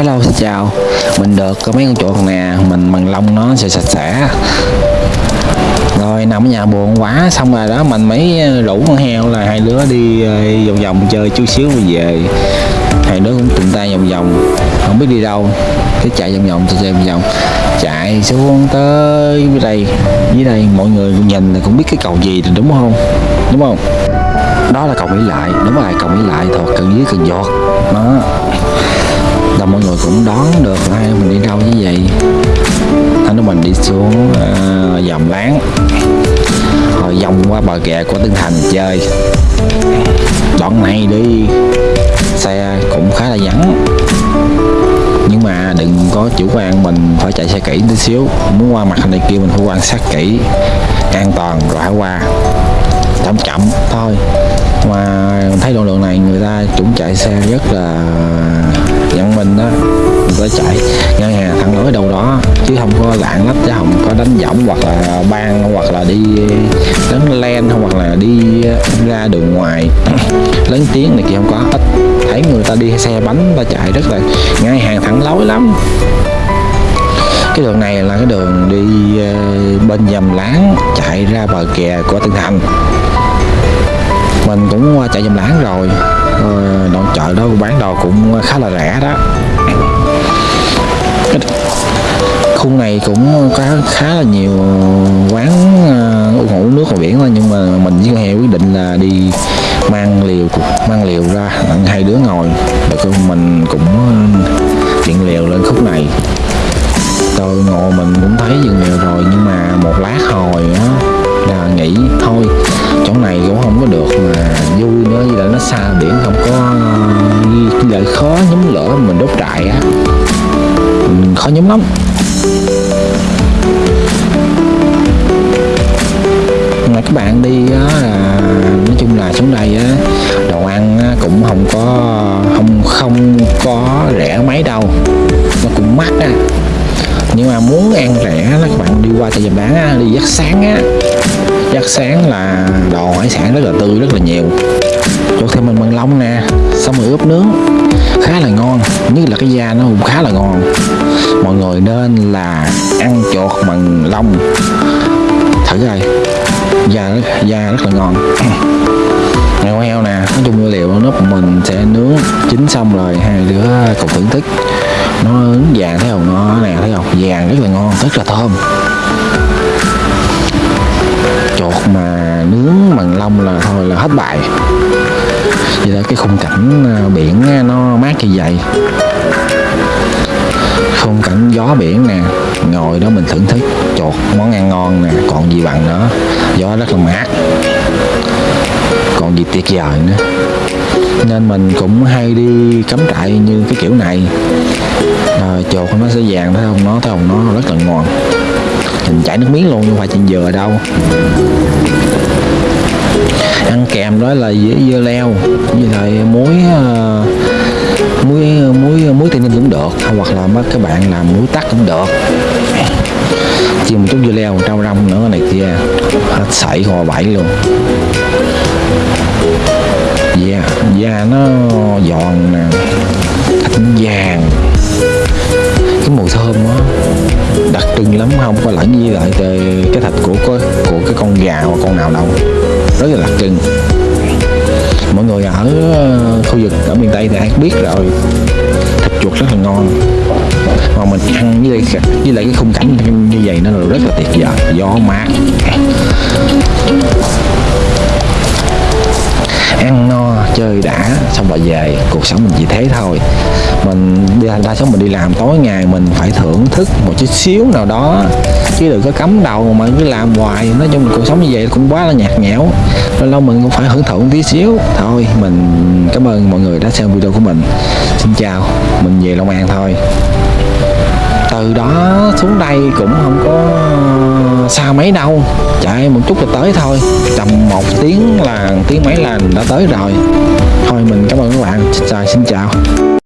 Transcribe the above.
Hello xin chào. Mình được có mấy con chuột nè, Mình bằng lông nó sẽ sạch sẽ. Rồi, nằm ở nhà buồn quá, Xong rồi đó, mình mới rủ con heo là hai đứa đi ờ, vòng vòng chơi chút xíu rồi về. Hai đứa cũng tình tay vòng vòng, Không biết đi đâu. Cứ chạy vòng vòng, chạy vòng vòng, Chạy xuống tới dưới đây. Dưới đây mọi người nhìn là cũng biết cái cầu gì rồi, đúng không? Đúng không? Đó là cầu Mỹ Lại, đúng rồi, cầu Mỹ Lại thuộc cần dưới cần giọt. Đó là mọi người cũng đoán được là hai mình đi đâu như vậy. Anh nói mình đi xuống à, uh, dòng láng. Rồi vòng qua bờ kè của Tân Thành chơi. Đoạn này đi. Xe cũng khá là vắng. Nhưng mà đừng có chủ quan mình phải chạy xe kỹ tí xíu. Muốn qua mặt này kia mình phải quan sát kỹ an toàn rồi hãy qua. Chậm chậm thôi. Mà thấy đoạn đường này người ta cũng chạy xe rất là mình đó mình có chạy ngân hàng thẳng lối đâu đó, chứ không có lạng lách, chứ không có đánh võng hoặc là ban hoặc là đi đánh len, hoặc là đi ra đường ngoài. Lớn tiếng này kia không có, ít thấy người ta đi xe bánh ta chạy rất là ngay hàng, thẳng lối lắm. Cái đường này là cái đường đi ờ, bên dầm láng, chạy ra bờ kè của Tân Thành. Mình cũng qua chạy dầm láng rồi. Ờ, đoạn chợ đó bán đồ cũng khá là rẻ đó. Khung này cũng có khá là nhiều quán uh, ngủ nước ngoài biển thôi nhưng mà mình với con heo quyết định là đi mang liều mang liều ra hai đứa ngồi. Để mình cũng ờ, chuyện liều lên khúc vui nữa với là nó xa biển không có ờ, lại khó nhóm lửa mình đốt trại á. Mình khó nhóm lắm. Mà các bạn đi á là nói chung là xuống đây á đồ ăn á, cũng không có không không có rẻ mấy đâu. Nó cũng mắc á. Nhưng mà muốn ăn rẻ là các bạn đi qua chợ nhật bán á, đi dắt sáng á đặc sáng là đồ hải sản rất là tươi, rất là nhiều. Luộc thêm mình bằng long nè, xong rồi ướp nướng khá là ngon như là cái da nó cũng khá là ngon. Mọi người nên là ăn chuột bằng long thử coi, da da rất là ngon. Heo heo nè, nói chung nguyên liệu nó mình sẽ nướng, chín xong rồi hai đứa cùng thưởng thức. Nó vàng thấy không? Nó nè thấy không? Vàng rất là ngon, rất là thơm. Mà nướng bằng lông là thôi là hết bài. Vậy là cái khung cảnh à, biển à, nó mát như vậy. Khung cảnh gió biển nè ngồi đó mình thưởng thức chột món ăn ngon nè còn gì bằng nữa. Gió rất là mát. Còn gì tuyệt vời nữa. Nên mình cũng hay đi cắm trại như cái kiểu này. Ờ, à, chột nó sẽ vàng thấy không? Nó thấy không? Nó rất là ngon mình chảy nước miếng luôn nhưng phải chuyện dừa đâu. Ăn kèm đó là dưa, dưa leo như lại muối uh, muối muối muối tây ninh cũng được hoặc là mấy các bạn làm muối tắc cũng được. Chia một chút dưa leo rau rong nữa này kia hết sảy hòa bảy luôn. Da yeah, da nó giòn nè vàng. Không? Có lẫn với lại cái thịt của của, của cái con gà hoặc con nào đâu. Rất là đặc trưng mọi người ở ờ, khu vực ở miền tây thì ai biết rồi. Thịt chuột rất là ngon. Mà mình ăn với lại, với lại cái khung cảnh như vậy nó là rất là tuyệt vời. Gió mát. Chơi đã, xong rồi về, cuộc sống mình chỉ thế thôi. Mình đa số mình đi làm, tối ngày mình phải thưởng thức một chút xíu nào đó. Chứ đừng có cấm đầu mà cứ làm hoài. Nói chung là cuộc sống như vậy cũng quá là nhạt nhẽo. Lâu lâu mình cũng phải hưởng thụ một tí xíu. Thôi, mình cảm ơn mọi người đã xem video của mình. Xin chào, mình về Long An thôi. Từ đó xuống đây cũng không có xa mấy đâu. Chạy một chút là tới thôi. Tầm một tiếng là, tiếng mấy là đã tới rồi. Thôi mình cảm ơn các bạn. Xin chào.